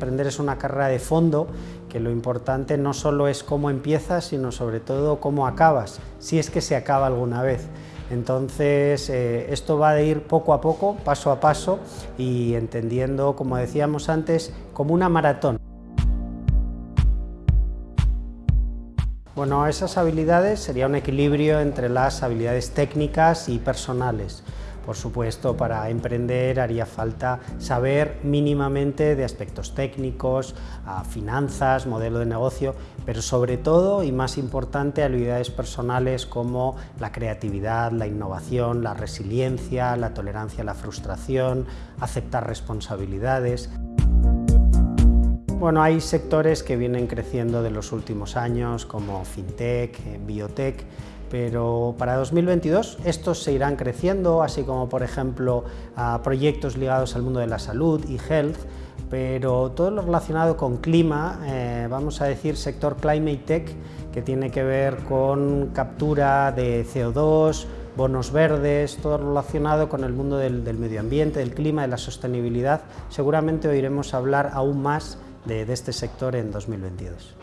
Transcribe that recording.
máster es una carrera de fondo, que lo importante no solo es cómo empiezas, sino sobre todo cómo acabas, si es que se acaba alguna vez. Entonces, eh, esto va a ir poco a poco, paso a paso, y entendiendo, como decíamos antes, como una maratón. Bueno, esas habilidades sería un equilibrio entre las habilidades técnicas y personales. Por supuesto, para emprender haría falta saber mínimamente de aspectos técnicos, finanzas, modelo de negocio, pero sobre todo y más importante habilidades personales como la creatividad, la innovación, la resiliencia, la tolerancia a la frustración, aceptar responsabilidades. Bueno, hay sectores que vienen creciendo de los últimos años, como fintech, biotech, pero para 2022 estos se irán creciendo, así como por ejemplo a proyectos ligados al mundo de la salud y health, pero todo lo relacionado con clima, eh, vamos a decir sector climate tech, que tiene que ver con captura de CO2, bonos verdes, todo relacionado con el mundo del, medio ambiente, del clima, de la sostenibilidad, seguramente oiremos hablar aún más de, de este sector en 2022.